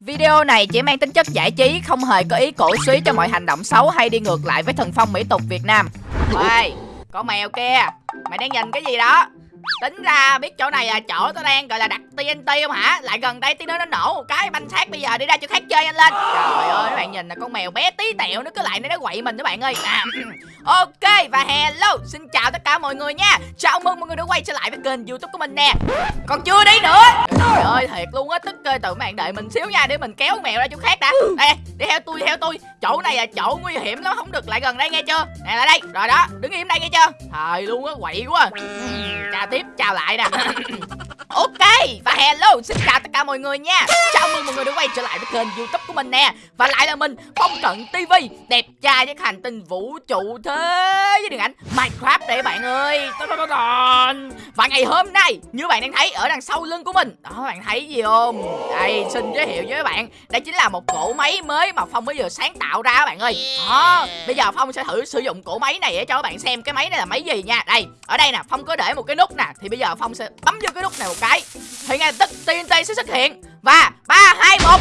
Video này chỉ mang tính chất giải trí, không hề có ý cổ suý cho mọi hành động xấu hay đi ngược lại với thần phong mỹ tục Việt Nam. Ê, có mèo kia, mày đang nhìn cái gì đó? Tính ra biết chỗ này là chỗ tôi đang gọi là đặt TNT không hả? Lại gần đây tí nữa nó nổ một cái banh xác bây giờ đi ra chỗ khác chơi anh lên. Trời ơi, các bạn nhìn là con mèo bé tí tẹo nó cứ lại nó quậy mình các bạn ơi. À, ok và hello, xin chào tất cả mọi người nha. Chào mừng mọi người đã quay trở lại với kênh YouTube của mình nè. Còn chưa đi nữa. Trời ơi, thiệt luôn á, tức ơi tụi bạn đợi mình xíu nha để mình kéo mèo ra chỗ khác đã. Đây, đi theo tôi, theo tôi. Chỗ này là chỗ nguy hiểm lắm, không được lại gần đây nghe chưa? Nè lại đây. Rồi đó, đứng im đây nghe chưa? Thời luôn á, quậy quá. Chà tiếp, chào lại nè. Ok và hello xin chào tất cả mọi người nha. Chào mừng mọi người đã quay trở lại với kênh youtube của mình nè. Và lại là mình Phong Cận TV Đẹp trai với hành tinh vũ trụ thế với điện ảnh Minecraft để bạn ơi. Và ngày hôm nay như bạn đang thấy ở đằng sau lưng của mình. Đó bạn thấy gì không? Đây xin giới thiệu với các bạn. Đây chính là một cỗ máy mới mà Phong mới vừa sáng tạo ra các bạn ơi. Đó Bây giờ Phong sẽ thử sử dụng cỗ máy này để cho các bạn xem cái máy này là máy gì nha. Đây ở đây nè Phong có để một cái nút nè. Thì bây giờ Phong sẽ bấm vô cái nút này một cái. Thì ngay tức TNT sẽ xuất hiện. Và ba, hai, một.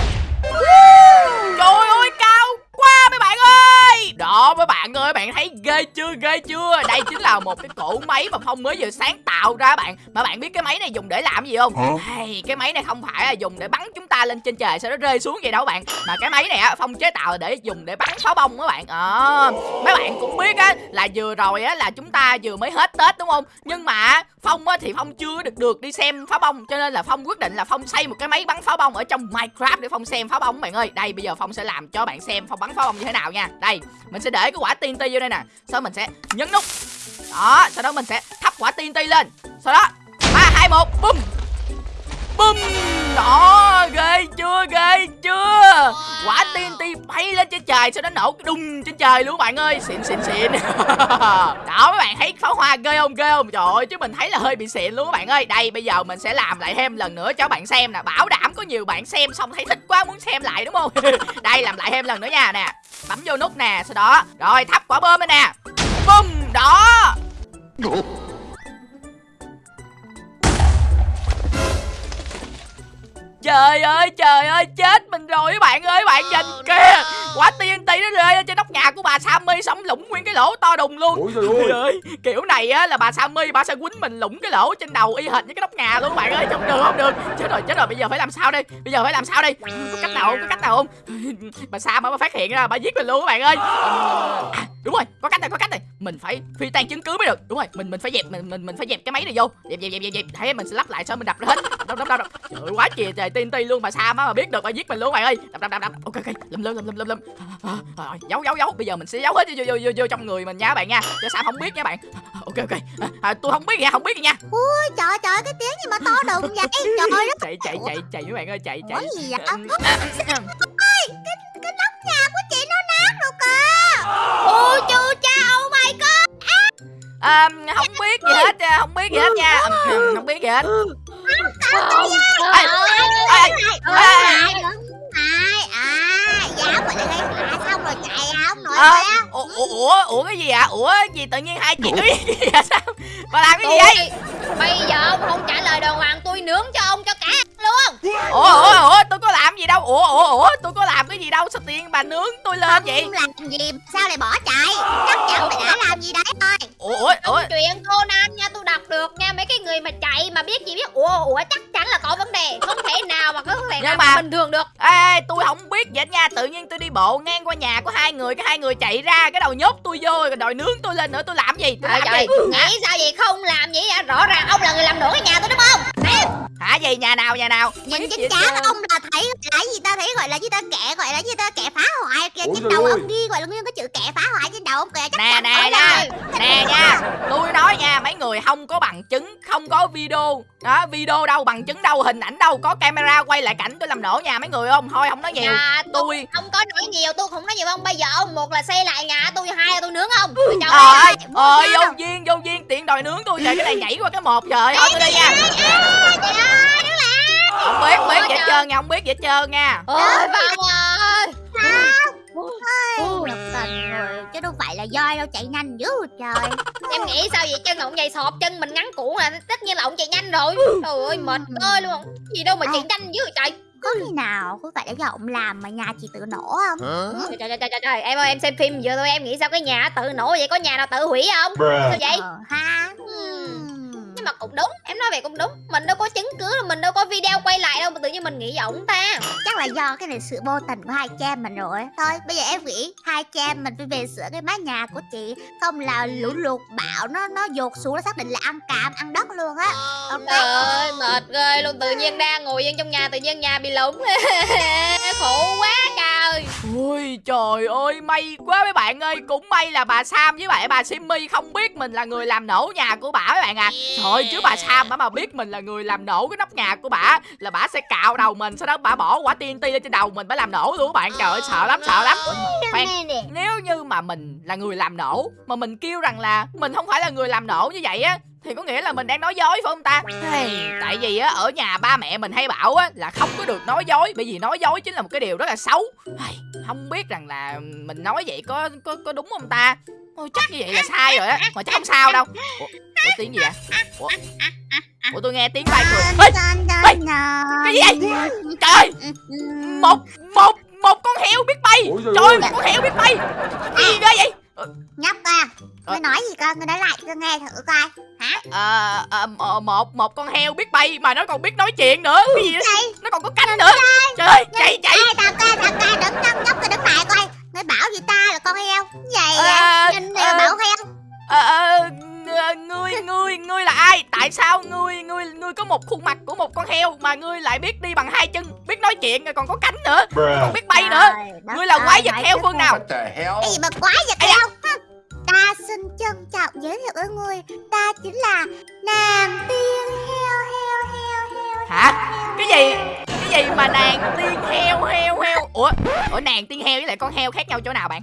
Trời ơi, cao quá mấy bạn ơi. Đó mấy bạn ơi bạn thấy ghê chưa ghê chưa? Đây chính là một cái cỗ máy mà phong mới vừa sáng tạo ra bạn. Mà bạn biết cái máy này dùng để làm gì không? Hey, cái máy này không phải là dùng để bắn chúng ta lên trên trời sau đó rơi xuống vậy đâu bạn. Mà cái máy này á phong chế tạo để dùng để bắn pháo bông các bạn. À, mấy bạn cũng biết á là vừa rồi á là chúng ta vừa mới hết tết đúng không? Nhưng mà phong á thì phong chưa được được đi xem pháo bông cho nên là phong quyết định là phong xây một cái máy bắn pháo bông ở trong minecraft để phong xem pháo bông bạn ơi. Đây bây giờ phong sẽ làm cho bạn xem phong bắn pháo bông như thế nào nha. Đây, mình sẽ để cái quả TNT vô đây nè. Sau mình sẽ nhấn nút. Đó, sau đó mình sẽ thắp quả TNT lên. Sau đó, ba, hai, một bum bum! Đó ghê chưa ghê chưa? Quả TNT bay lên trên trời sau đó nổ cái đùng trên trời luôn bạn ơi. Xịn xịn xịn. Đó, mấy bạn thấy pháo hoa ghê không ghê không? Trời ơi, chứ mình thấy là hơi bị xịn luôn các bạn ơi. Đây, bây giờ mình sẽ làm lại thêm lần nữa cho bạn xem nè. Bảo đảm có nhiều bạn xem xong thấy thích quá muốn xem lại, đúng không? Đây, làm lại thêm lần nữa nha nè. Bấm vô nút nè, sau đó. Rồi, thắp quả bơm lên nè. Bum, đó. Trời ơi trời ơi chết mình rồi các bạn ơi bạn nhìn kìa. Quả TNT nó rơi lên trên nóc nhà của bà Sammy Xong lũng nguyên cái lỗ to đùng luôn. Ôi trời ơi. ơi Kiểu này á là bà Sammy bà sẽ quýnh mình lũng cái lỗ trên đầu y hệt với cái nóc nhà luôn các bạn ơi. Không được không được. Chết rồi chết rồi bây giờ phải làm sao đây? Bây giờ phải làm sao đây? Có cách nào không? Có cách nào không? Bà Sam bà phát hiện ra bà giết mình luôn các bạn ơi. À, Đúng rồi có cách này có cách này Mình phải phi tan chứng cứ mới được. Đúng rồi mình mình phải dẹp mình mình mình phải dẹp cái máy này vô. Dẹp dẹp dẹp dẹp, dẹp. Thế mình sẽ lắp lại sau mình đập ra hết. Đập đập đập đập. Trời ơi quá trời trời TNT luôn bà Sam á mà biết được bà giết mình luôn bạn ơi. Đập đập đập đập. Ok ok. Lum lum lum lum lum Rồi giấu giấu giấu. Bây giờ mình sẽ giấu hết vô vô vô, vô trong người mình nha bạn nha. Cho Sam không biết nha bạn. Ok ok. À, à, tôi không biết nha không biết nha. Ui trời trời cái tiếng gì mà to đùng vậy? Trời đất chạy chạy chạy chạy mấy bạn ơi chạy chạy. Gì vậy à, không biết gì hết không biết gì hết nha Ừ, không biết gì hết ê, ê. Ai à Dám mà lại gây xong rồi chạy không nổi Ờ, kìa ủa, ủa ủa cái gì ạ ủa gì tự nhiên hai vậy sao bà làm cái gì vậy bây giờ ông không trả lời đàng hoàng tôi nướng cho ông cho cả luôn. Ủa ủa ủa tôi có làm gì đâu? Ủa ủa ủa tôi có làm cái gì đâu? Sao tiền bà nướng tôi lên vậy? Không làm gì sao lại bỏ chạy? Chắc chắn mày đã làm gì đấy thôi. Ủa ủa ủa. chuyện Conan nha tôi đọc được nha. Mấy cái người mà chạy mà biết gì biết. Ủa ủa chắc chắn là có vấn đề. Không thể nào mà có thể nào mà- bình thường được. Ê, tôi không biết hết nha. Tự nhiên tôi đi bộ ngang qua nhà của hai người cái hai người chạy ra cái đầu nhốt tôi vô rồi đòi nướng tôi lên nữa. Tôi làm gì? Tôi trời làm trời gì? nghĩ sao vậy? Không làm vậy rõ ràng ông là người làm đổ cái nhà tôi đúng không hả gì nhà nào nhà nào Nhìn hết trơn. ông là là gì ta thấy gọi là gì ta kẻ gọi là gì ta kẻ phá hoại kìa. Trên đầu ơi. ông ghi gọi là nguyên cái chữ kẻ phá hoại trên đầu ông kìa chắc nè chắn nè nha nè nha. Tôi nói nha mấy người không có bằng chứng không có video. Đó video đâu bằng chứng đâu hình ảnh đâu có camera quay lại cảnh tôi làm nổ nhà mấy người không? Thôi không nói nhiều. Nhà tôi không có nói nhiều tôi không nói nhiều ông. Bây giờ ông một là xây lại nhà tôi hai là tôi nướng ông. Ừ. Trời ơi, ơi vô duyên vô duyên tiện đòi nướng tôi trời cái này nhảy qua cái một trời. Thôi tôi đi nha trời ơi đứng lại không biết biết Ôi gì hết trời. trơn nha không biết gì hết trơn nha. Ôi phong ơi. Ôi, tình rồi. Chứ đâu phải là do đâu chạy nhanh dữ trời. Em nghĩ sao vậy? Chân ông dày sọp chân mình ngắn cũ là tất nhiên là ông chạy nhanh rồi. Trời ơi mệt ơi luôn. Gì đâu mà chạy nhanh dữ vậy trời. Có khi nào không phải là do ông làm mà nhà chị tự nổ không? Trời, trời, trời, trời, trời, em ơi em xem phim vừa thôi em nghĩ sao cái nhà tự nổ vậy? Có nhà nào tự hủy không? Sao vậy? Ờ ha mà cũng đúng em nói vậy cũng đúng. Mình đâu có chứng cứ mình đâu có video quay lại đâu mà tự nhiên mình nghĩ giọng ta. Chắc là do cái này sự vô tình của hai cha mình rồi thôi bây giờ em nghĩ hai cha mình phải về sửa cái mái nhà của chị không là lũ lụt bão nó nó dột xuống nó xác định là ăn cam ăn đất luôn á. Ok trời ơi mệt ghê luôn tự nhiên đang ngồi yên trong nhà tự nhiên nhà bị lủng khổ quá trời. Ôi trời ơi may quá mấy bạn ơi. Cũng may là bà Sam với lại bà Simmy không biết mình là người làm nổ nhà của bà mấy bạn à. Trời ơi, chứ bà Sam bà mà biết mình là người làm nổ cái nóc nhà của bà Là bà sẽ cạo đầu mình Sau đó bà bỏ quả TNT lên trên đầu mình bà làm nổ luôn các bạn. Trời ơi sợ lắm sợ lắm. Khoan nếu như mà mình là người làm nổ Mà mình kêu rằng là mình không phải là người làm nổ như vậy á thì có nghĩa là mình đang nói dối phải không ta? Hey, tại vì á ở nhà ba mẹ mình hay bảo á là không có được nói dối bởi vì nói dối chính là một cái điều rất là xấu. Hey, không biết rằng là mình nói vậy có có có đúng không ta? Ôi, chắc như vậy là sai rồi á mà chắc không sao đâu. Ủa, ủa tiếng gì vậy? Ủa, ủa tôi nghe tiếng bay cười. Ê, cái gì vậy? trời! Ơi một một một con heo biết bay. Trời ơi. một con heo biết bay. Cái gì ghê vậy? Nhóc à Ờ. ngươi nói gì con? Ngươi nói lại cho nghe thử coi. Hả? Ờ, ờ, ờ, một một con heo biết bay mà nó còn biết nói chuyện nữa. Cái gì đó? nó còn có cánh nữa. trời ơi chạy chạy. thằng ca thằng ca đứng nhóc nhóc cái đứng lại coi. Ngươi bảo gì ta là con heo? Vậy Ờ, nhìn ờ, bảo heo. Ờ, ờ, ờ, ngươi ngươi ngươi là ai? Tại sao ngươi ngươi ngươi có một khuôn mặt của một con heo mà ngươi lại biết đi bằng hai chân biết nói chuyện rồi còn có cánh nữa còn biết bay nữa? Ngươi là quái vật heo phương nào? Cái gì mà quái vật da. heo ta xin trân trọng giới thiệu với ngươi ta chính là nàng tiên hả? Cái gì? Cái gì mà nàng tiên heo heo heo? Ủa? Ủa nàng tiên heo với lại con heo khác nhau chỗ nào bạn?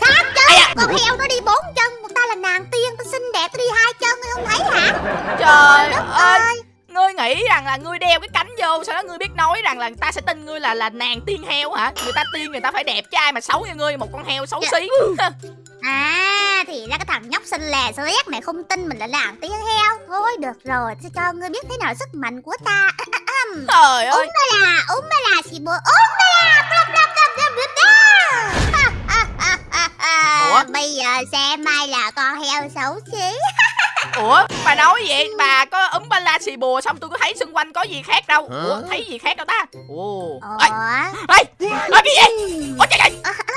Khác chứ. Ây con heo nó đi bốn chân còn ta là nàng tiên ta xinh đẹp ta đi hai chân ngươi không thấy hả? Trời đất ơi. ơi. Ngươi nghĩ rằng là ngươi đeo cái cánh vô sau đó ngươi biết nói rằng là người ta sẽ tin ngươi là là nàng tiên heo hả? Người ta tiên người ta phải đẹp trai mà xấu như ngươi một con heo xấu xí. À thì ra cái thằng nhóc xinh lè Shrek này không tin mình là nàng tiên heo. Thôi được rồi Sẽ cho ngươi biết thế nào sức mạnh của ta? Trời ơi. Ba là ba là xì Úng ba là Blub? Bây giờ xem ai là con heo xấu xí. Ủa? Bà nói vậy bà có ấm ba la xì bùa xong tôi có thấy xung quanh có gì khác đâu. Ủa thấy gì khác đâu ta? Ồ. Ê Ủa? Ê ê cái gì? Ủa trời trời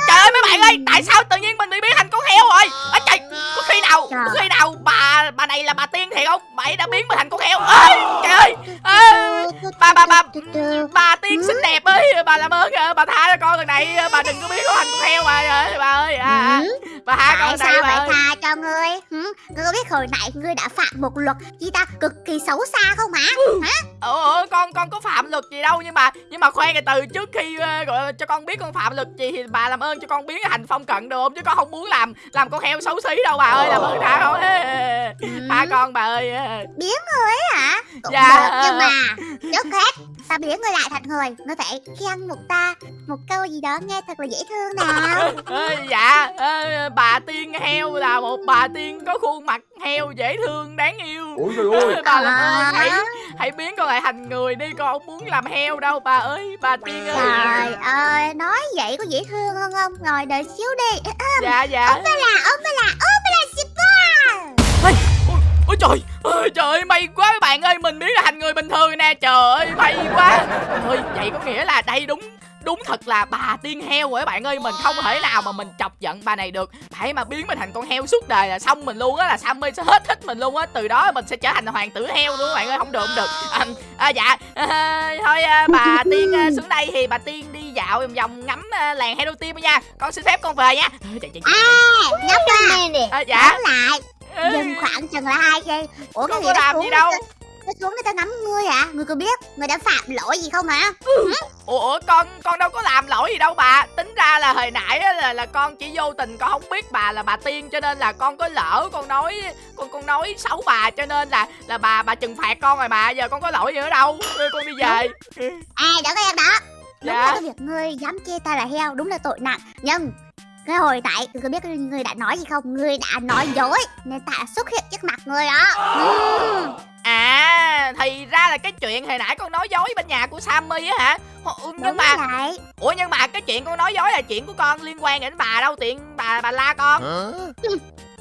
trời ơi mấy bạn ơi tại sao tự nhiên mình bị biến thành con heo rồi? Ê trời có khi nào có khi nào bà bà này là bà tiên thiệt không? Bà ấy đã biến mình thành con heo. Ê trời ơi. Ê, bà bà bà bà tiên xinh đẹp ơi. Bà làm ơn ờ, bà tha cho con lần này. Bà đừng có biến con thành con heo bà ơi bà ơi. À, à, Ừ, bà tha Tại con sao phải ơi tha cho ngươi. Hử? Ngươi có biết hồi nãy ngươi đã phạm một luật Gì ta? Cực kỳ xấu xa không hả? Ủa con con có phạm luật gì đâu nhưng mà nhưng mà khoan từ trước khi ờ, gọi cho con biết con phạm luật gì thì bà làm ơn cho con biến thành phong cận được không chứ con không muốn làm làm con heo xấu xí đâu bà ơi làm ơn tha con. Tha con bà ơi Biến ngươi ấy hả? Cũng Dạ. được nhưng mà Trước hết. Ta biến ngươi lại thành người. Ngươi phải khen một ta Một câu gì đó nghe thật là dễ thương nào. Ờ, dạ ờ, bà tiên heo là một bà tiên có khuôn mặt heo dễ thương đáng yêu. Ôi trời ơi. bà làm ơn hãy hãy biến con lại thành người đi con không muốn làm heo đâu bà ơi bà tiên ơi. Trời ơi Nói vậy có dễ thương hơn không? Ngồi đợi xíu đi. Dạ dạ. Ba là ôm ba là ôm ba là super Ôi trời ơi trời ơi may quá các bạn ơi mình biến ra thành người bình thường nè. Trời ơi may quá. Thôi vậy có nghĩa là đây đúng đúng thật là bà tiên heo rồi các bạn ơi mình không thể nào mà mình chọc giận bà này được. Hãy mà biến mình thành con heo suốt đời là xong mình luôn á là Sammy sẽ hết thích mình luôn á. Từ đó mình sẽ trở thành hoàng tử heo luôn các bạn ơi không được không được. À, à, dạ. À, thôi à, bà tiên à, xuống đây thì bà tiên đi dạo vòng vòng ngắm à, làng hero team nha. Con xin phép con về nha. Chạy, chạy, chạy. À nhóc à À, dạ. Lại. Dừng khoảng chừng là hai giây. Ủa cái gì xuống gì đâu Nó xuống để ta ngắm ngươi hả? Ngươi có biết Ngươi đã phạm lỗi gì không hả? Ủa con con đâu có làm lỗi gì đâu bà. Tính ra là hồi nãy á, là là con chỉ vô tình con không biết bà là bà tiên Cho nên là con có lỡ con nói Con con nói xấu bà cho nên là là bà bà trừng phạt con rồi mà Giờ con có lỗi gì nữa đâu. Con đi về. À đó các em đó. Đúng Dạ. là cái việc ngươi dám chê ta là heo Đúng là tội nặng. Nhưng cái hồi tại ngươi có biết ngươi đã nói gì không? Ngươi đã nói dối Nên ta đã xuất hiện trước mặt ngươi đó. À thì ra là cái chuyện hồi nãy con nói dối bên nhà của Sammy á hả? Ồ, nhưng Đúng mà vậy. Ủa nhưng mà cái chuyện con nói dối là chuyện của con liên quan đến bà đâu? Tiện bà bà la con.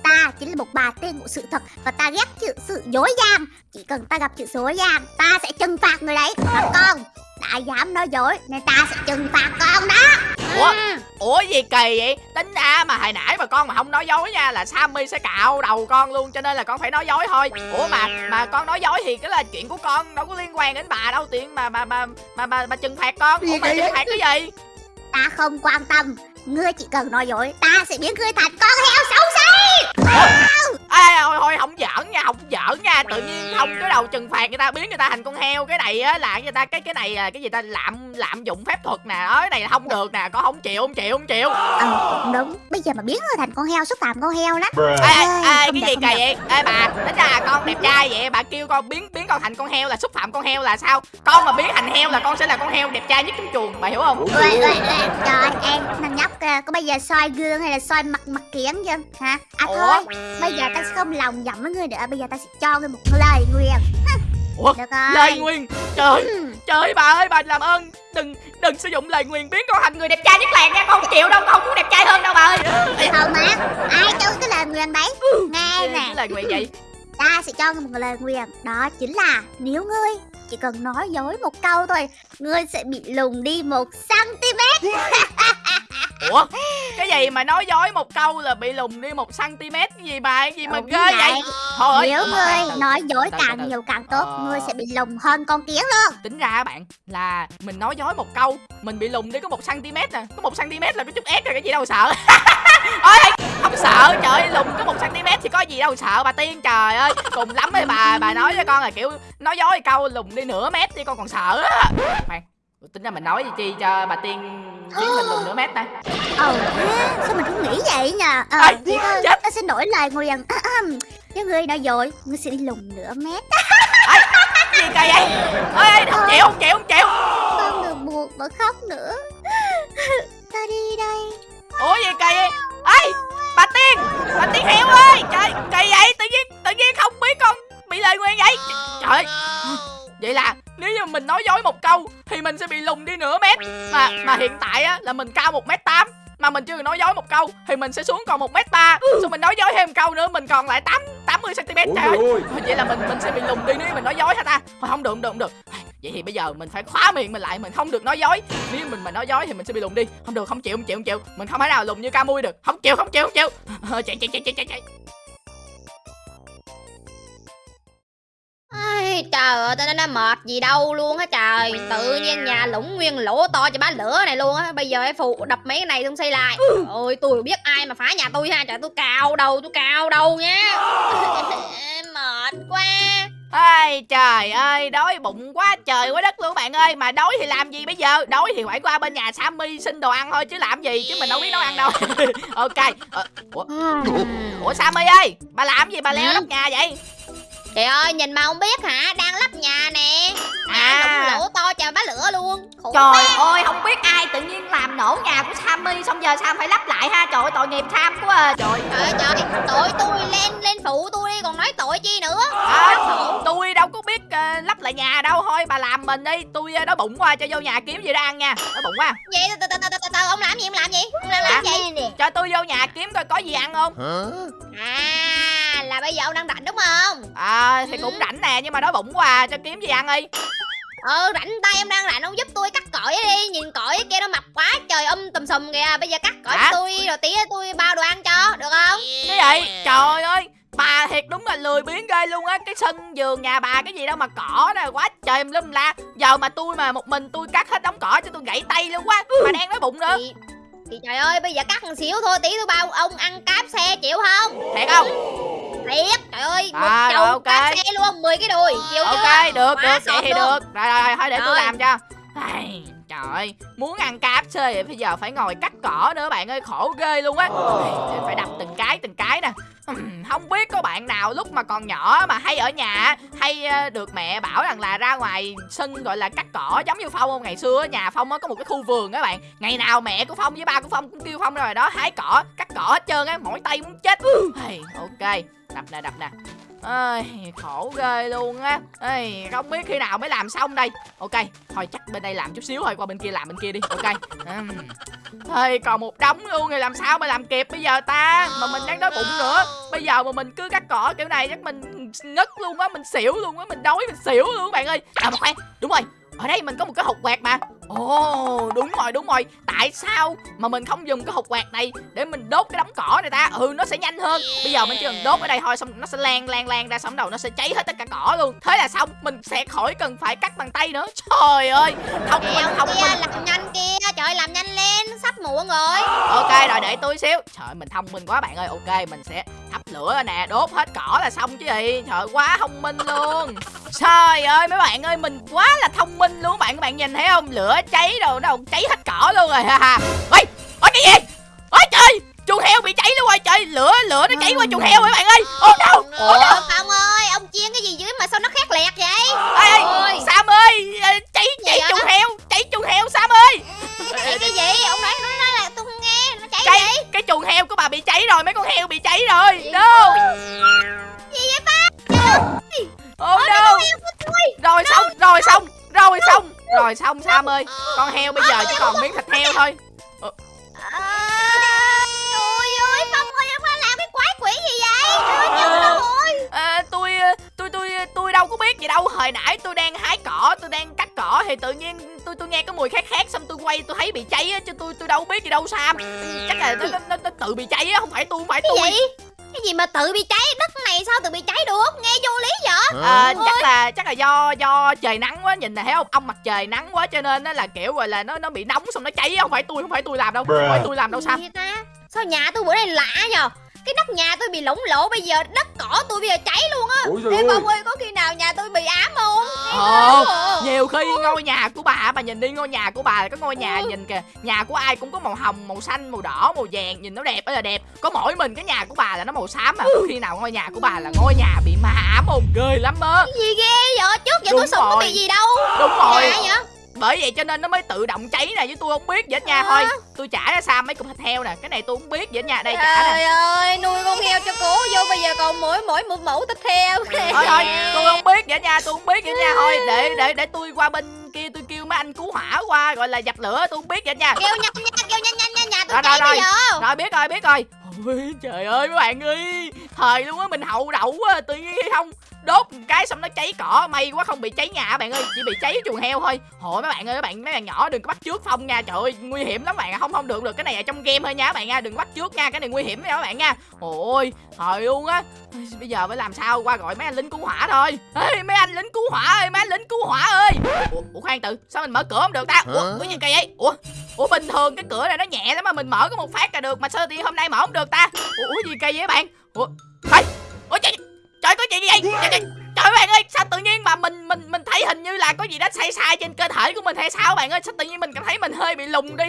Ta chính là một bà tiên của sự thật Và ta ghét chữ sự dối gian. Chỉ cần ta gặp chữ dối gian Ta sẽ trừng phạt người đấy. Và con đã dám nói dối Nên ta sẽ trừng phạt con đó. Ủa? Ừ. ủa gì kỳ vậy? Tính ra mà hồi nãy mà con mà không nói dối nha là Sammy sẽ cạo đầu con luôn cho nên là con phải nói dối thôi. Ủa mà mà con nói dối thì cái là chuyện của con đâu có liên quan đến bà đâu tiện mà mà mà mà mà, mà trừng phạt con. Ủa mà trừng phạt cái gì? Ta không quan tâm Ngươi chỉ cần nói dối Ta sẽ biến ngươi thành con heo xấu xí Ê, thôi thôi không giỡn nha không giỡn nha. Tự nhiên không cái đầu trừng phạt người ta biến người ta thành con heo. Cái này á là người ta? Cái cái này là cái gì ta? Lạm lạm dụng phép thuật nè. Đó cái này là không được nè. Con không chịu không chịu không chịu. Ờ cũng đúng. Bây giờ mà biến ngươi thành con heo xúc phạm con heo lắm. Ê ê, ê cái gì kỳ vậy ê bà tính ra là con đẹp trai vậy. Bà kêu con biến biến con thành con heo là xúc phạm con heo là sao? Con mà biến thành heo là con sẽ là con heo đẹp trai nhất trong chuồng bà hiểu không? Ui, ui, ui. Trời em thằng nhóc kìa Có bây giờ soi gương hay là soi mặt mặt kiến chưa? Hả? À Ủa? thôi Bây giờ ta sẽ không lòng giọng với ngươi nữa. Bây giờ ta sẽ cho ngươi một lời nguyền. Ủa? Được rồi. Lời nguyền? Trời Ừ. trời bà ơi bà làm ơn. Đừng đừng sử dụng lời nguyền. Biến con thành người đẹp trai nhất làng nha. Con không chịu đâu con không muốn đẹp trai hơn đâu bà ơi. Không má. Ai cho cái lời nguyền đấy Nghe cái nè. lời nguyền vậy? Ta sẽ cho ngươi một lời nguyền. Đó chính là Nếu ngươi chỉ cần nói dối một câu thôi Ngươi sẽ bị lùn đi một cm ủa? Cái gì mà nói dối một câu là bị lùn đi một cm cái gì bà? Cái gì mà Đúng ghê vậy. vậy. Thôi Nếu ngươi nói dối từ càng từ. nhiều càng tốt Ờ. Ngươi sẽ bị lùn hơn con kiến luôn. Tính ra bạn là mình nói dối một câu mình bị lùn đi có một cm nè. Có một cm là có chút ép rồi cái gì đâu sợ. Ôi không sợ trời ơi, lùn có một cm thì có gì đâu sợ bà tiên trời ơi. Cùng lắm ấy bà bà nói với con là kiểu nói dối câu lùn đi nửa mét thì con còn sợ á. Khoan tính ra mình nói gì chi cho bà tiên biết mình lùn nửa mét ta? Ờ sao mình không nghĩ vậy nhờ? Ờ thôi chết. Ta xin đổi lời nguyền Nếu ngươi nói dối Ngươi sẽ đi lùn nửa mét. Gì kỳ vậy? Ơi không chịu không chịu không chịu. Không được buộc mà khóc nữa. Ta đi đây. Ủa gì kỳ vậy? Ê bà tiên bà tiên heo ơi. Trời kỳ vậy tự nhiên tự nhiên không biết con bị lời nguyền vậy. Trời. Vậy là nếu như mình nói dối một câu thì mình sẽ bị lùn đi nửa mét. Mà mà hiện tại á là mình cao một mét tám. Mà mình chưa nói dối một câu thì mình sẽ xuống còn một mét ba. Xong mình nói dối thêm một câu nữa mình còn lại tám tám mươi cm trời ơi. vậy là mình mình sẽ bị lùn đi nếu mình nói dối hả ta. Thôi không được không được không được. Vậy thì bây giờ mình phải khóa miệng mình lại mình không được nói dối. Nếu mình mà nói dối thì mình sẽ bị lùn đi. Không được không chịu không chịu không chịu. Mình không thể nào lùn như ca mui được. Không chịu không chịu không chịu. Chạy chạy chạy chạy chạy Ai, trời ơi, tao nó mệt gì đâu luôn á trời. Tự nhiên nhà lũng nguyên lỗ to cho bá lửa này luôn á. Bây giờ phải phụ đập mấy cái này xong xây lại. Trời ơi, tôi biết ai mà phá nhà tôi ha. Trời tôi cào đầu, tôi cào đầu nha. Mệt quá. Ai trời ơi, đói bụng quá trời quá đất luôn bạn ơi. Mà đói thì làm gì bây giờ? Đói thì phải qua bên nhà Sammy xin đồ ăn thôi Chứ làm gì, chứ mình đâu biết nấu ăn đâu. Ok ờ, Ủa, Ủa Sammy ơi, bà làm gì bà leo Ừ. nóc nhà vậy Trời ơi, nhìn mà không biết hả? Đang lắp nhà nè. À. lũng lỗ to cho bá lửa luôn. Khổ Trời ơi, biết ai tự nhiên làm nổ nhà của Sammy Xong giờ Sam phải lắp lại ha. Trời ơi, tội nghiệp Sam quá à. Trời Trời ơi trời, tội tôi lên lên phụ tôi đi còn nói tội chi nữa? À, Tôi đâu có biết ờ, lắp lại nhà đâu. Thôi bà làm mình đi. Tôi ờ, đói bụng quá cho vô nhà kiếm gì đó ăn nha. Đói bụng quá Vậy từ từ từ từ ông làm gì ông làm gì? Ông làm làm gì? Cho tôi vô nhà kiếm coi có gì ăn không. À là bây giờ ông đang rảnh đúng không? À thì Ừ. cũng rảnh nè Nhưng mà đói bụng quá à, Cho kiếm gì ăn đi Ừ rảnh tay em đang rảnh ông giúp tôi cắt cỏi đi. Nhìn cỏi kia nó mập quá trời um tùm sùm kìa. Bây giờ cắt cỏi Hả? tôi rồi tí tôi bao đồ ăn cho được không? Cái vậy Trời ơi Bà thiệt đúng là lười biếng ghê luôn á. Cái sân vườn nhà bà cái gì đâu mà cỏ nè Quá trời em lum la. Giờ mà tôi mà một mình tôi cắt hết đống cỏ cho tôi gãy tay luôn quá. Bà đang nói bụng nữa. Thì, thì trời ơi bây giờ cắt một xíu thôi tí tôi bao ông ăn cáp xe chịu không? Thiệt không Thiệt trời ơi một À, chầu ok. cáp xe luôn 10 cái đùi chịu chưa? Ok được Quá được Vậy thì được. Rồi rồi thôi để tôi làm cho. Ai, Trời ơi Muốn ăn KFC bây giờ phải ngồi cắt cỏ nữa bạn ơi Khổ ghê luôn á. Ai, Phải đập từng cái từng cái nè. Không biết có bạn nào lúc mà còn nhỏ mà hay ở nhà Hay ờ, được mẹ bảo rằng là ra ngoài sân gọi là cắt cỏ Giống như Phong không? Ngày xưa nhà Phong có một cái khu vườn á bạn. Ngày nào mẹ của Phong với ba của Phong cũng kêu Phong rồi đó Hái cỏ, cắt cỏ hết trơn á Mỏi tay muốn chết. Ai, Ok, đập nè đập nè Ây, khổ ghê luôn á. Ây, không biết khi nào mới làm xong đây. Ok thôi chắc bên đây làm chút xíu thôi qua bên kia làm bên kia đi. Ok. Uhm. Ây, còn một đống luôn thì làm sao mà làm kịp bây giờ ta? Mà mình đang đói bụng nữa. Bây giờ mà mình cứ cắt cỏ kiểu này chắc mình ngất luôn á mình xỉu luôn á mình đói mình xỉu luôn bạn ơi. À mà khoan đúng rồi. Ở đây mình có một cái hộp quẹt mà. Ồ đúng rồi đúng rồi. Tại sao mà mình không dùng cái hộp quẹt này Để mình đốt cái đống cỏ này ta? Ừ nó sẽ nhanh hơn. Bây giờ mình chỉ cần đốt ở đây thôi Xong nó sẽ lan lan lan ra Xong đầu nó sẽ cháy hết tất cả cỏ luôn. Thế là xong Mình sẽ khỏi cần phải cắt bằng tay nữa. Trời ơi Thông minh ông thông kia minh làm nhanh kia Trời làm nhanh lên Sắp muộn rồi. Ok rồi để tôi xíu. Trời mình thông minh quá bạn ơi. Ok mình sẽ thắp lửa nè Đốt hết cỏ là xong chứ gì. Trời quá thông minh luôn. Trời ơi mấy bạn ơi Mình quá là thông minh luôn bạn Các bạn nhìn thấy không? Lửa cháy đâu đâu cháy hết cỏ luôn rồi ha ha. Ôi Ôi cái gì? Ôi trời Chuồng heo bị cháy luôn rồi trời Lửa lửa nó cháy qua chuồng heo rồi bạn ơi. Ô đâu Con heo bây giờ chỉ còn miếng thịt heo thôi. À, Trời ơi Phong ơi ông làm cái quái quỷ gì vậy? Trời ơi, chừng đâu rồi à, tôi, tôi, tôi, tôi đâu có biết gì đâu. Hồi nãy tôi đang hái cỏ, tôi đang cắt cỏ Thì tự nhiên tôi tôi nghe cái mùi khét khét Xong tôi quay tôi thấy bị cháy á Chứ tôi tôi đâu biết gì đâu Sam. Chắc là nó, nó, nó, nó tự bị cháy á Không phải tôi, không phải Cái tôi. gì? Cái gì mà tự bị cháy? Đất này sao tự bị cháy được Nghe vô lý vậy à, chắc là chắc là do do trời nắng quá nhìn này thấy không ông mặt trời nắng quá cho nên nó là kiểu gọi là nó nó bị nóng xong nó cháy không phải tôi không phải tôi làm đâu không phải tôi làm đâu ta? Sao nhà tôi bữa nay lạ nhờ Cái nóc nhà tôi bị lủng lỗ Bây giờ đất cỏ tôi bây giờ cháy luôn á. Ê trời ơi có khi nào nhà tôi bị ám không? Ồ, Ồ. nhiều khi ngôi nhà của bà bà nhìn đi ngôi nhà của bà có ngôi nhà Ừ. nhìn kìa. Nhà của ai cũng có màu hồng màu xanh màu đỏ màu vàng nhìn nó đẹp ơi là đẹp. Có mỗi mình cái nhà của bà là nó màu xám mà có khi nào ngôi nhà của bà là ngôi nhà bị ma ám không ghê lắm á. Gì ghê vậy? Trước giờ tôi sống có bị gì đâu. Đúng rồi bởi vậy cho nên nó mới tự động cháy này chứ tôi không biết hết nha. Thôi tôi trả ra Sam mấy cục thịt heo nè. Cái này tôi không biết hết nha. Đây trả nè. Trời ơi nuôi con heo cho cố vô Bây giờ còn mỗi mỗi một mẫu thịt heo. Thôi thôi tôi không biết vậy nha tôi không biết vậy nha. Thôi để để để tôi qua bên kia tôi kêu mấy anh cứu hỏa qua gọi là dập lửa tôi không biết vậy nha. Kêu nhanh nha kêu nhanh nhanh nha Nhà tôi Rồi, rồi, giờ. Rồi biết rồi biết rồi. Ôi, trời ơi mấy bạn ơi. Thời luôn á mình hậu đậu quá tự nhiên không đốt một cái xong nó cháy cỏ. May quá không bị cháy nhà bạn ơi. Chỉ bị cháy chuồng heo thôi. Hồi mấy bạn ơi mấy bạn mấy bạn nhỏ đừng có bắt trước phong nha. Trời ơi nguy hiểm lắm bạn không không được được. Cái này ở trong game thôi nha các bạn nha. Đừng bắt trước nha. Cái này nguy hiểm nha các bạn nha. Ôi thời luôn á. Bây giờ phải làm sao? Qua gọi mấy anh lính cứu hỏa thôi. Ê mấy anh lính cứu hỏa ơi mấy anh lính cứu hỏa ơi. Ủa, ủa khoan từ. Sao mình mở cửa không được ta? Ủa cái gì kỳ vậy? Ủa ủa bình thường cái cửa này nó nhẹ lắm mà mình mở có một phát là được. Mà sao thì hôm nay mở không được ta. Ủa, ủa gì kỳ vậy bạn? Ủa trời ủa trời trời có chuyện gì vậy trời, trời, trời bạn ơi sao tự nhiên mà mình mình mình thấy hình như là có gì đó sai sai trên cơ thể của mình hay sao bạn ơi? Sao tự nhiên mình cảm thấy mình hơi bị lùng đi?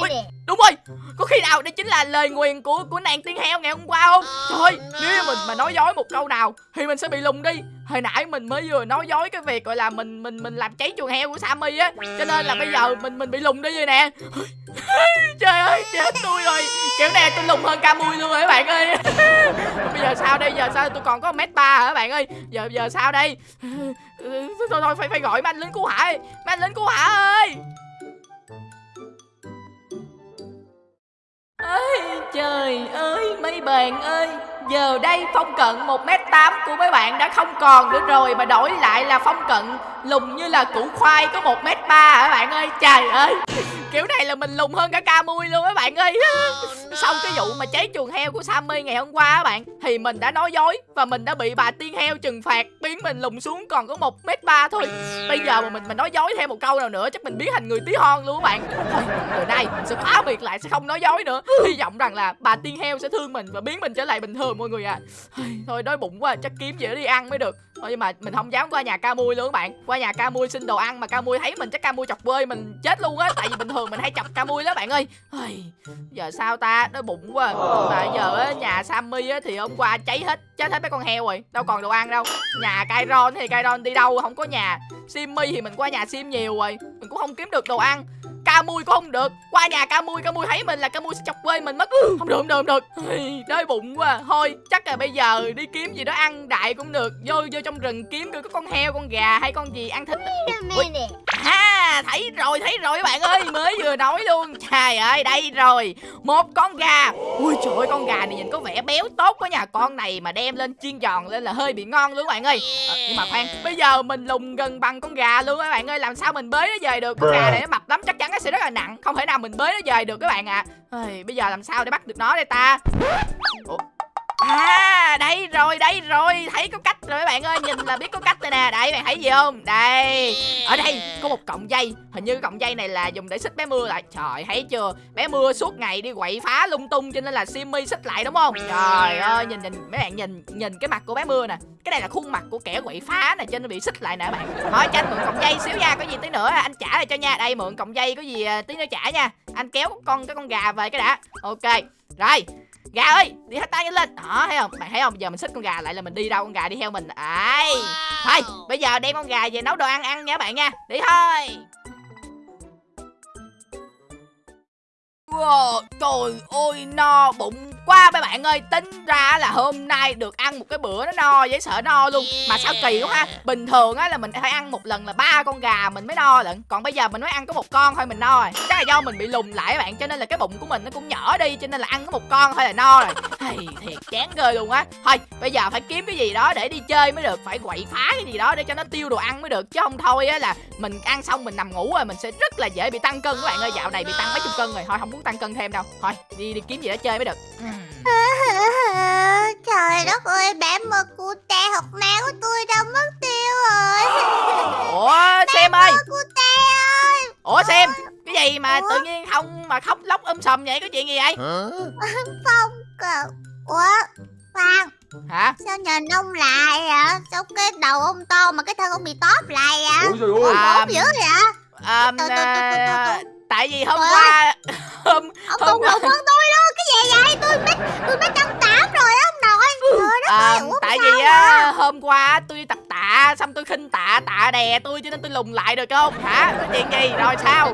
Ui, đúng rồi. Có khi nào đây chính là lời nguyền của của nàng tiên heo ngày hôm qua không? Trời ơi, nếu mình mà nói dối một câu nào thì mình sẽ bị lùng đi. Hồi nãy mình mới vừa nói dối cái việc gọi là mình mình mình làm cháy chuồng heo của Sammy á cho nên là bây giờ mình mình bị lùng đi rồi nè trời ơi chết tôi rồi. Kiểu này tôi lùng hơn ca mui luôn rồi các bạn ơi. Bây giờ sao đây? Giờ sao tôi còn có mét ba hả các bạn ơi? Giờ giờ sao đây? Thôi thôi, thôi phải phải gọi mấy anh lính cứu hỏa ơi mấy anh lính cứu hỏa ơi. Ơi trời ơi mấy bạn ơi. Giờ đây phong cận 1m8 của mấy bạn đã không còn nữa rồi Mà đổi lại là phong cận lùng như là củ khoai có 1m3 hả bạn ơi? Trời ơi! Kiểu này là mình lùng hơn cả ca mui luôn các bạn ơi. Sau cái vụ mà cháy chuồng heo của Sammy ngày hôm qua các bạn, Thì mình đã nói dối Và mình đã bị bà tiên heo trừng phạt, Biến mình lùng xuống còn có 1m3 thôi. Bây giờ mà mình mà nói dối thêm một câu nào nữa Chắc mình biến thành người tí hon luôn các bạn. Thôi, từ nay mình sẽ khóa biệt lại sẽ không nói dối nữa. Hy vọng rằng là bà tiên heo sẽ thương mình Và biến mình trở lại bình thường mọi người ạ. À. Thôi đói bụng quá chắc kiếm gì để đi ăn mới được. Thôi nhưng mà mình không dám qua nhà ca mui luôn các bạn. Qua nhà ca mui xin đồ ăn mà ca mui thấy mình chắc ca mui chọc bơi mình chết luôn á Tại vì bình thường mình hay chọc ca mui đó bạn ơi. Giờ sao ta đói bụng quá. Mà giờ á, nhà Sammy á, thì hôm qua cháy hết Chết hết mấy con heo rồi Đâu còn đồ ăn đâu. Nhà Kairon thì Kairon đi đâu không có nhà. Simmy thì mình qua nhà Sim nhiều rồi Mình cũng không kiếm được đồ ăn ca mui cũng không được. Qua nhà ca mui ca mui thấy mình là ca mui sẽ chọc quê mình mất. Không được không được không được. Đói bụng quá. Thôi chắc là bây giờ đi kiếm gì đó ăn đại cũng được. Vô vô trong rừng kiếm coi có con heo con gà hay con gì ăn thịt. Ui. À thấy rồi thấy rồi các bạn ơi mới vừa nói luôn. Trời ơi đây rồi. Một con gà. Ui trời ơi con gà này nhìn có vẻ béo tốt quá nha. Con này mà đem lên chiên giòn lên là hơi bị ngon luôn các bạn ơi. Ờ, nhưng mà khoan bây giờ mình lùng gần bằng con gà luôn các bạn ơi. Làm sao mình bới nó về được? Con gà này nó mập lắm chắc chắn nó sẽ rất là nặng. Không thể nào mình bới nó về được các bạn ạ. Ây, bây giờ làm sao để bắt được nó đây ta? Ủa? À đây rồi đây rồi. Thấy có cách rồi các bạn ơi, Nhìn là biết có cách rồi nè. Đây, bạn thấy gì không? Đây. Ở đây có một cọng dây. Hình như cọng dây này là dùng để xích bé mưa lại. Trời, thấy chưa? Bé mưa suốt ngày đi quậy phá lung tung Cho nên là Simmy xích lại, đúng không? Trời ơi, nhìn nhìn, mấy bạn nhìn Nhìn cái mặt của bé mưa nè. Cái này là khuôn mặt của kẻ quậy phá nè, Cho nên bị xích lại nè bạn. Thôi, cho anh mượn cọng dây xíu nha. Có gì tí nữa anh trả lại cho nha. Đây, mượn cọng dây, có gì à, tí nữa trả nha. Anh kéo con, cái con gà về cái đã. Ok. Rồi Gà ơi, đi hết tay nhanh lên. Đó, thấy không? Bạn thấy không? Giờ mình xích con gà lại là mình đi đâu con gà đi theo mình. Đấy Thôi, bây giờ đem con gà về nấu đồ ăn ăn nha bạn nha. Đi thôi Wow, trời ơi no bụng quá mấy bạn ơi. Tính ra là hôm nay được ăn một cái bữa nó no dễ sợ no luôn. Mà sao kỳ quá ha. Bình thường á là mình phải ăn một lần là ba con gà mình mới no lận. Còn bây giờ mình mới ăn có một con thôi mình no rồi. Chắc là do mình bị lùn lại các bạn Cho nên là cái bụng của mình nó cũng nhỏ đi Cho nên là ăn có một con thôi là no rồi. Hey, Thiệt chán ghê luôn á. Thôi bây giờ phải kiếm cái gì đó để đi chơi mới được Phải quậy phá cái gì đó để cho nó tiêu đồ ăn mới được. Chứ không thôi á là mình ăn xong mình nằm ngủ rồi Mình sẽ rất là dễ bị tăng cân các bạn ơi. Dạo này bị tăng mấy chục cân rồi Thôi không muốn tăng cân thêm đâu. Thôi đi đi kiếm gì đó chơi mới được. Trời đất ơi, bé mơ cute học má của tôi đâu mất tiêu rồi. Ủa xem ơi. Ủa xem Cái gì mà Ủa? tự nhiên không mà khóc lóc um sùm vậy Có chuyện gì vậy? Phong cờ. Ủa Khoan Hả? Sao nhìn ông lại vậy Sao cái đầu ông to mà cái thân ông bị tóp lại vậy À, Ốm dữ vậy? à, à, từ. Tại vì hôm Ủa? qua Hôm Ông có. đụng hơn tôi luôn Cái gì vậy? Tôi mét Tôi mét năm tám rồi ông nội. Trời đất à, ơi Tại vì á hôm qua tôi tập tạ Xong tôi khinh tạ tạ đè tôi Cho nên tôi lùn lại được không? Hả? Có chuyện gì? Rồi sao?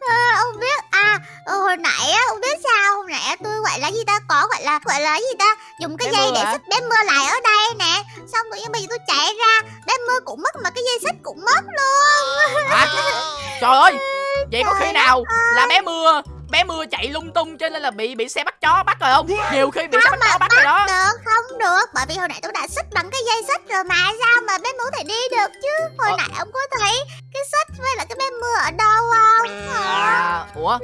Ờ, ông biết à ờ, hồi nãy á ông biết sao hồi nãy tôi gọi là gì ta? Có gọi là gọi là gì ta? Dùng cái Bé dây để hả? xích bé mưa lại ở đây nè. Xong tự nhiên bây giờ tôi chạy ra bé mưa cũng mất mà cái dây xích cũng mất luôn. Hả Trời ơi Vậy có khi nào là bé mưa Bé mưa chạy lung tung cho nên là bị bị xe bắt chó bắt rồi không? Nhiều khi bị xe bắt chó bắt rồi đó. được không được. Bởi vì hồi nãy tôi đã xích bằng cái dây xích rồi mà sao mà bé mưa thể đi được chứ? Hồi Ờ. nãy ông có thấy cái xích với lại cái bé mưa ở đâu không? À, Ủa?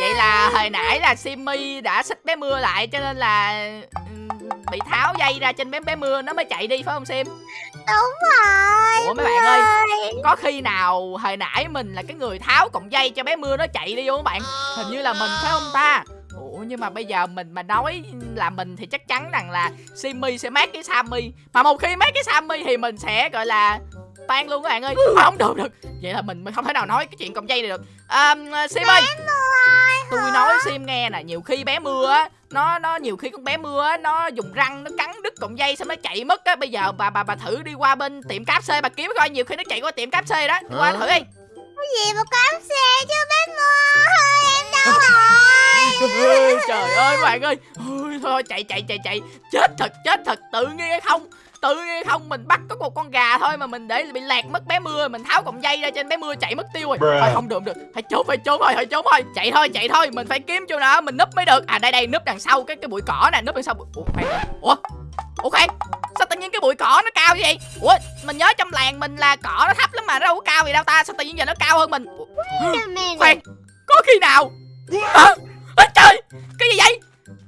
Vậy là hồi nãy là Simmy đã xích bé mưa lại Cho nên là ừm, Bị tháo dây ra trên bé bé mưa Nó mới chạy đi phải không Sim? Đúng rồi Ủa mấy bạn ơi Có khi nào hồi nãy mình là cái người tháo cọng dây cho bé mưa nó chạy đi không các bạn? Hình như là mình phải không ta? Ủa nhưng mà bây giờ mình mà nói là mình thì chắc chắn rằng là Simmy sẽ mát cái Sammy Mà một khi mát cái Sammy thì mình sẽ gọi là tan luôn các bạn ơi. Thôi, Không được được. Vậy là mình mình không thể nào nói cái chuyện cọng dây này được. À, Sim ơi Tôi nói Sim nghe nè Nhiều khi bé mưa á nó nó nhiều khi con bé mưa á nó dùng răng nó cắn đứt cọng dây xong nó chạy mất á. Bây giờ bà bà bà thử đi qua bên tiệm cáp xê bà kiếm coi nhiều khi nó chạy qua tiệm cáp xê đó. Đi qua thử đi. Cái gì mà cắm xe chứ bé mưa em rồi trời ơi. bạn ơi. Ôi, thôi chạy chạy chạy chạy. Chết thật chết thật tự nhiên hay không? Tự nhiên hay không? Mình bắt có một con gà thôi mà mình để bị lạc mất bé mưa mình tháo cọng dây ra trên bé mưa chạy mất tiêu rồi. Bruh. thôi không được không được. Phải trốn phải trốn thôi phải trốn thôi. Chạy thôi chạy thôi mình phải kiếm chỗ nào mình núp mới được. À đây đây núp đằng sau cái cái bụi cỏ nè núp đằng sau bụi- ủa khoan. Ủa ủa khoan. Sao tự nhiên cái bụi cỏ nó cao như vậy? Ủa mình nhớ trong làng mình là cỏ nó thấp lắm mà nó đâu có cao gì đâu ta. Sao tự nhiên giờ nó cao hơn mình? Ủa, khoan. Có khi nào à, à, trời cái gì vậy?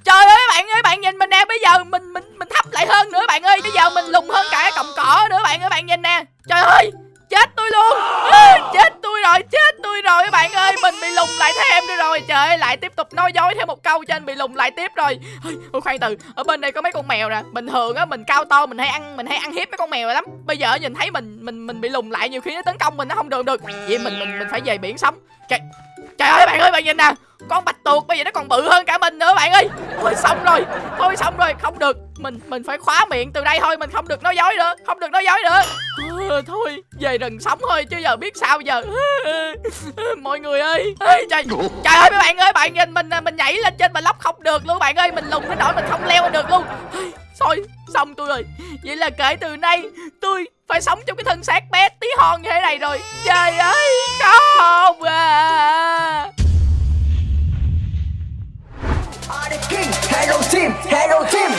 Trời ơi bạn ơi bạn nhìn mình nè bây giờ mình mình mình thấp lại hơn nữa bạn ơi bây giờ mình lùn hơn cả cái cọng cỏ nữa bạn ơi bạn nhìn nè. Trời ơi chết tôi luôn. À, chết tôi rồi chết tôi rồi các bạn ơi mình bị lùn lại thêm nữa rồi. Trời ơi lại tiếp tục nói dối thêm một câu cho anh bị lùn lại tiếp rồi. Ôi, khoan từ ở bên đây có mấy con mèo nè bình thường á mình cao to mình hay ăn mình hay ăn hiếp mấy con mèo lắm. Bây giờ nhìn thấy mình mình mình bị lùn lại nhiều khi nó tấn công mình nó không được được. Vậy mình mình mình phải về biển sống trời trời ơi bạn ơi bạn nhìn nè. Con bạch tuộc bây giờ nó còn bự hơn cả mình nữa bạn ơi. Thôi xong rồi thôi xong rồi. Không được mình mình phải khóa miệng từ đây thôi. Mình không được nói dối nữa không được nói dối nữa. Ờ, thôi về rừng sống thôi chứ giờ biết sao giờ. Mọi người ơi. Ê, trời trời ơi mấy bạn ơi bạn nhìn mình mình nhảy lên trên mà lóc không được luôn bạn ơi. Mình lùng đến nỗi mình không leo được luôn. Thôi xong tôi rồi. Vậy là kể từ nay tôi phải sống trong cái thân xác bé tí hon như thế này rồi. Trời ơi có không à. Hello team, hello team.